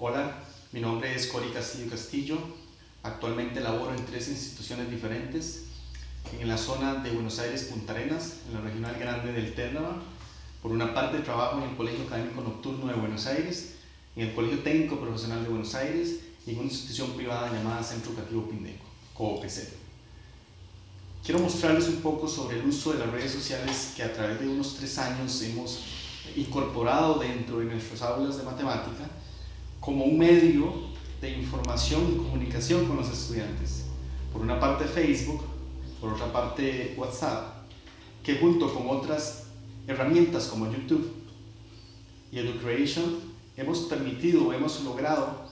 Hola, mi nombre es Cori Castillo Castillo. Actualmente laboro en tres instituciones diferentes. En la zona de Buenos Aires, Punta Arenas, en la regional grande del Térnava. Por una parte trabajo en el Colegio Académico Nocturno de Buenos Aires, en el Colegio Técnico Profesional de Buenos Aires y en una institución privada llamada Centro Educativo Pindeco, COOPC. Quiero mostrarles un poco sobre el uso de las redes sociales que a través de unos tres años hemos incorporado dentro de nuestras aulas de matemática como un medio de información y comunicación con los estudiantes. Por una parte Facebook, por otra parte WhatsApp, que junto con otras herramientas como YouTube y EduCreation hemos permitido, hemos logrado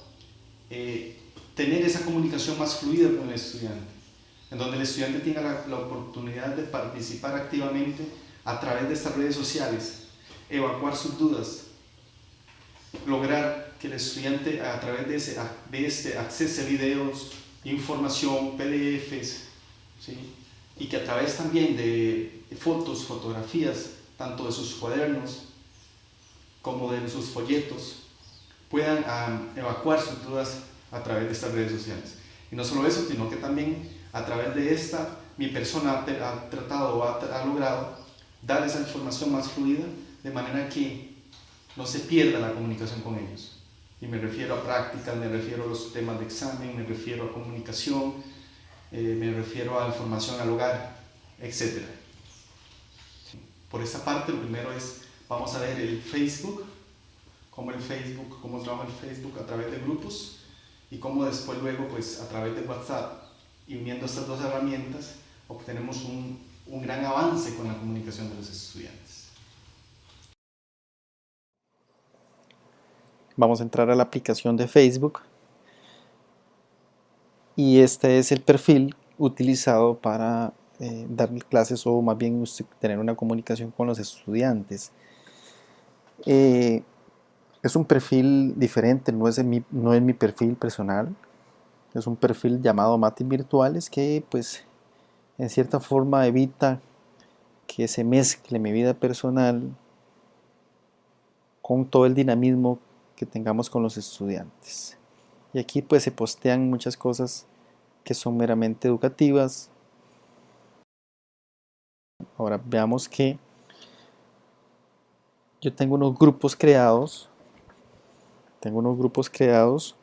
eh, tener esa comunicación más fluida con el estudiante, en donde el estudiante tenga la, la oportunidad de participar activamente a través de estas redes sociales, evacuar sus dudas, lograr que el estudiante a través de, ese, de este accese a videos, información, PDFs, ¿sí? y que a través también de fotos, fotografías, tanto de sus cuadernos como de sus folletos, puedan um, evacuar sus dudas a través de estas redes sociales. Y no solo eso, sino que también a través de esta, mi persona ha, tratado o ha, ha logrado dar esa información más fluida, de manera que no se pierda la comunicación con ellos. Y me refiero a prácticas, me refiero a los temas de examen, me refiero a comunicación, eh, me refiero a información al hogar, etc. Por esa parte, lo primero es, vamos a ver el Facebook, cómo el Facebook, cómo trabaja el Facebook a través de grupos y cómo después luego, pues a través de WhatsApp y uniendo estas dos herramientas, obtenemos un, un gran avance con la comunicación de los estudiantes. Vamos a entrar a la aplicación de Facebook y este es el perfil utilizado para eh, dar clases o más bien tener una comunicación con los estudiantes. Eh, es un perfil diferente, no es, mi, no es mi perfil personal, es un perfil llamado Matis Virtuales que pues en cierta forma evita que se mezcle mi vida personal con todo el dinamismo que tengamos con los estudiantes. Y aquí pues se postean muchas cosas que son meramente educativas. Ahora veamos que yo tengo unos grupos creados. Tengo unos grupos creados.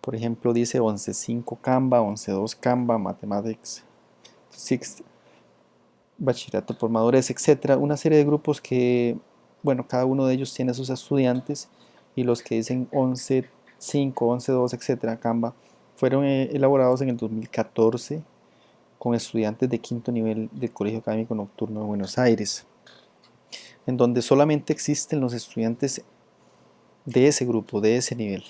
Por ejemplo dice 11.5 Canva, 11.2 Canva, Mathematics 6, Bachillerato por Madurez, etc. Una serie de grupos que, bueno, cada uno de ellos tiene sus estudiantes y los que dicen 11.5, 11.2, etcétera, Canva, fueron eh, elaborados en el 2014 con estudiantes de quinto nivel del Colegio Académico Nocturno de Buenos Aires, en donde solamente existen los estudiantes de ese grupo, de ese nivel.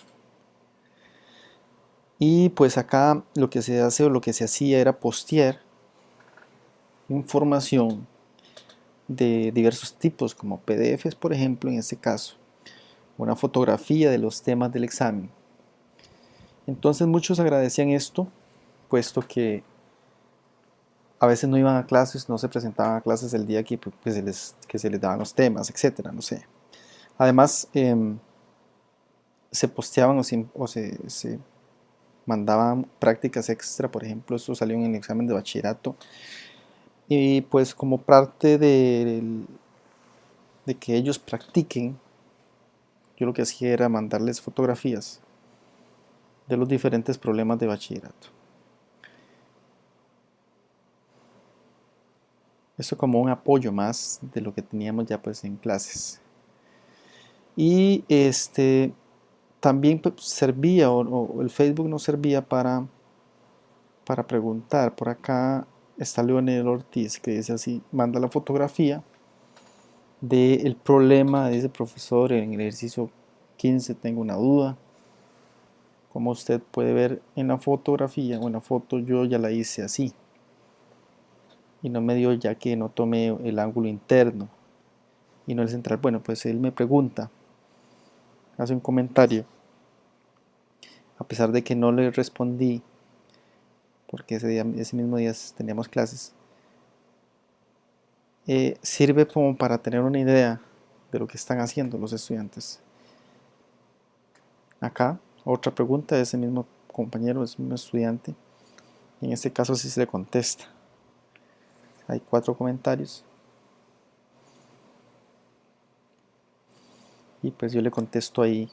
Y pues acá lo que se hace o lo que se hacía era postear información de diversos tipos, como PDFs, por ejemplo, en este caso, una fotografía de los temas del examen. Entonces muchos agradecían esto, puesto que a veces no iban a clases, no se presentaban a clases el día que, pues, se, les, que se les daban los temas, etcétera, no sé. Además, em, se posteaban o, se, mandaban prácticas extra, por ejemplo, esto salió en el examen de bachillerato, y pues como parte de, de que ellos practiquen yo lo que hacía era mandarles fotografías de los diferentes problemas de bachillerato. Eso como un apoyo más de lo que teníamos ya pues en clases. Y este también pues, servía, o, el Facebook nos servía para, para preguntar. Por acá está Leonel Ortiz que dice así, manda la fotografía del problema de ese profesor en el ejercicio 15 tengo una duda. Como usted puede ver en la fotografía o en la foto yo ya la hice así. Y no me dio ya que no tomé el ángulo interno. Y no el central. Bueno pues él me pregunta hace un comentario. A pesar de que no le respondí porque ese, día, ese mismo día teníamos clases eh, sirve como para tener una idea de lo que están haciendo los estudiantes. acá otra pregunta de ese mismo compañero, ese mismo estudiante. En este caso sí se le contesta. Hay cuatro comentarios. Y pues yo le contesto ahí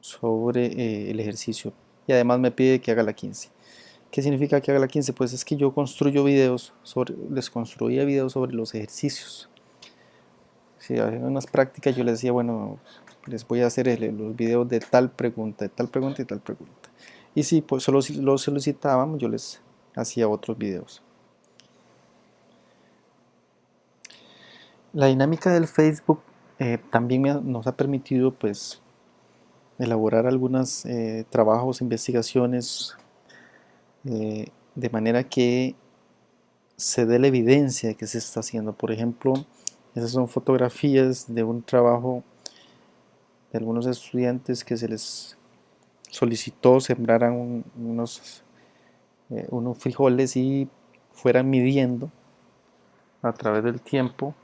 sobre eh, el ejercicio. Y además me pide que haga la 15. ¿Qué significa que haga la 15? Pues es que yo construyo videos, sobre, les construía videos sobre los ejercicios. Si en unas prácticas yo les decía, bueno, les voy a hacer los videos de tal pregunta, de tal pregunta y tal pregunta. Y si pues solo lo solicitaban, yo les hacía otros videos. La dinámica del Facebook eh, también nos ha permitido pues elaborar algunos eh, trabajos, investigaciones, eh, de manera que se dé la evidencia de que se está haciendo. Por ejemplo, esas son fotografías de un trabajo de algunos estudiantes que se les solicitó sembraran unos, eh, unos frijoles y fueran midiendo a través del tiempo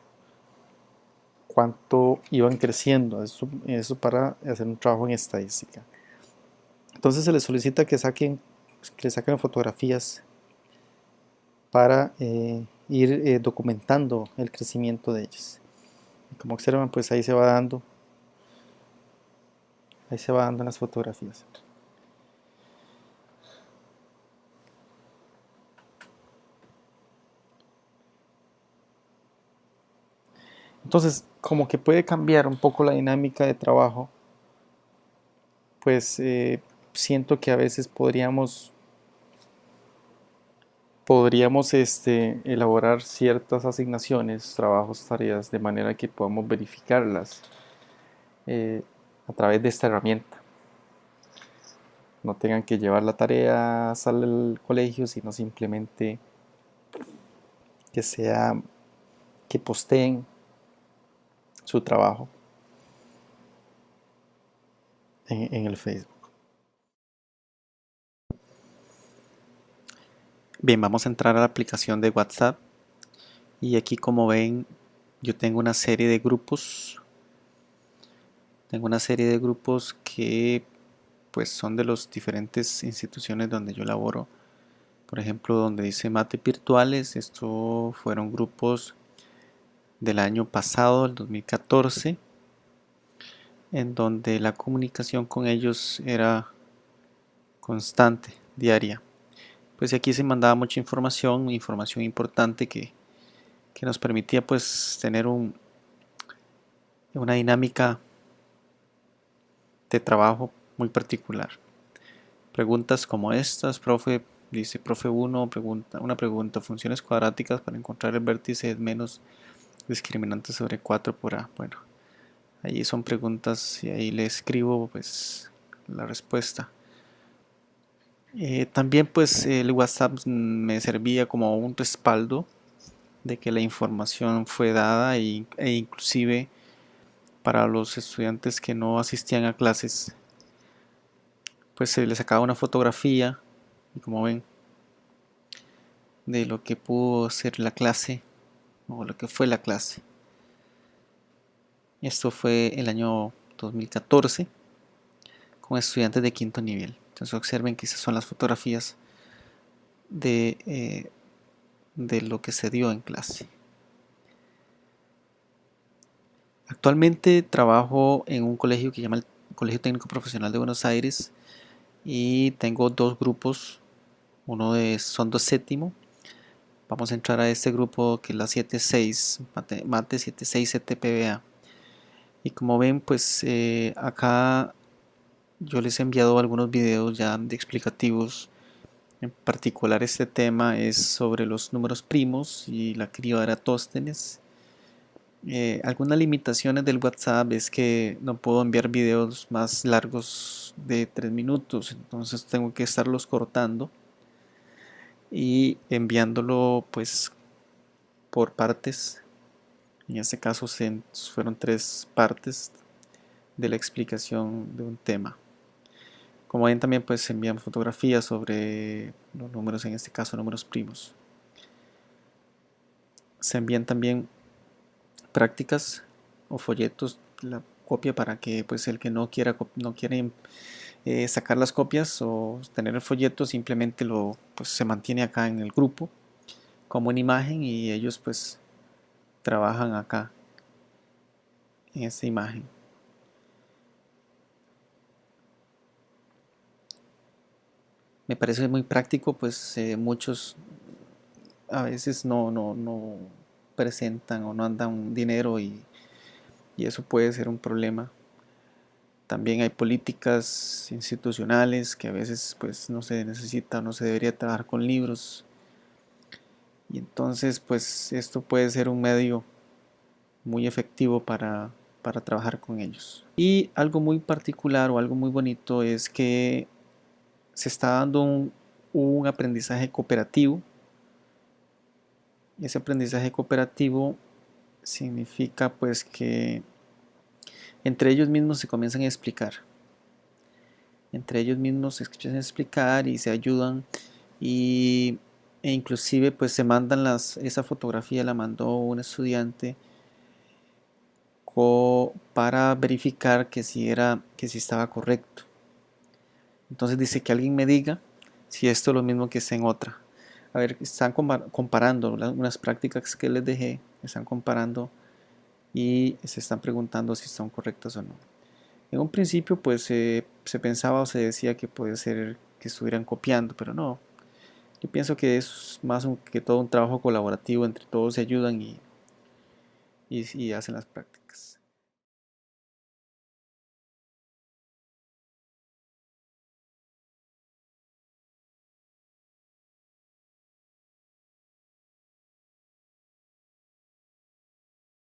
cuánto iban creciendo, eso, eso para hacer un trabajo en estadística. Entonces se les solicita que saquen, que saquen fotografías para eh, ir eh, documentando el crecimiento de ellas. como observan, pues ahí se va dando, ahí se va dando las fotografías. Entonces, como que puede cambiar un poco la dinámica de trabajo, pues eh, siento que a veces podríamos podríamos este, elaborar ciertas asignaciones, trabajos, tareas, de manera que podamos verificarlas eh, a través de esta herramienta. No tengan que llevar la tarea al colegio, sino simplemente que sea que posteen su trabajo en, el Facebook. Bien, vamos a entrar a la aplicación de WhatsApp. Y aquí como ven yo tengo una serie de grupos. Tengo una serie de grupos que pues son de las diferentes instituciones donde yo laboro. Por ejemplo donde dice mate virtuales estos fueron grupos del año pasado, el 2014, en donde la comunicación con ellos era constante, diaria. Pues aquí se mandaba mucha información, información importante que, nos permitía pues tener un, una dinámica de trabajo muy particular. Preguntas como estas, profe, dice profe 1, pregunta, una pregunta, funciones cuadráticas para encontrar el vértice menos discriminante sobre 4 por A. Bueno, ahí son preguntas y ahí le escribo pues la respuesta. Eh, también pues el WhatsApp me servía como un respaldo de que la información fue dada e, e inclusive para los estudiantes que no asistían a clases pues se les sacaba una fotografía y como ven de lo que pudo ser la clase o lo que fue la clase. Esto fue el año 2014 con estudiantes de quinto nivel. Entonces observen que esas son las fotografías de, eh, de lo que se dio en clase. Actualmente trabajo en un colegio que se llama el Colegio Técnico Profesional de Buenos Aires y tengo dos grupos, uno de Sondo Séptimo Vamos a entrar a este grupo que es la 76, mate, mate 76 CTPBA. Y como ven, pues eh, acá yo les he enviado algunos videos ya de explicativos. En particular este tema es sobre los números primos y la criba de Eratóstenes. Eh, algunas limitaciones del WhatsApp es que no puedo enviar videos más largos de 3 minutos, entonces tengo que estarlos cortando y enviándolo pues por partes. En este caso fueron tres partes de la explicación de un tema. Como ven también pues envían fotografías sobre los números, en este caso números primos. Se envían también prácticas o folletos. La copia para que pues el que no quiera no quiere eh, sacar las copias o tener el folleto simplemente lo pues, se mantiene acá en el grupo como una imagen y ellos pues trabajan acá en esta imagen me parece muy práctico pues eh, muchos a veces no, no, no presentan o no andan dinero y, y eso puede ser un problema también hay políticas institucionales que a veces pues no se necesita o no se debería trabajar con libros. Y entonces pues esto puede ser un medio muy efectivo para, para trabajar con ellos. Y algo muy particular o algo muy bonito es que se está dando un, un aprendizaje cooperativo. Ese aprendizaje cooperativo significa pues que entre ellos mismos se comienzan a explicar. Entre ellos mismos se empiezan a explicar y se ayudan y, e inclusive pues se mandan las, esa fotografía la mandó un estudiante para verificar que si, era, que si estaba correcto. Entonces dice que alguien me diga si esto es lo mismo que está en otra. A ver, están comparando unas prácticas que les dejé, están comparando y se están preguntando si son correctas o no. En un principio pues se pensaba o se decía que puede ser que estuvieran copiando, pero no. Yo pienso que es más que todo un trabajo colaborativo, entre todos se ayudan y, y hacen las prácticas.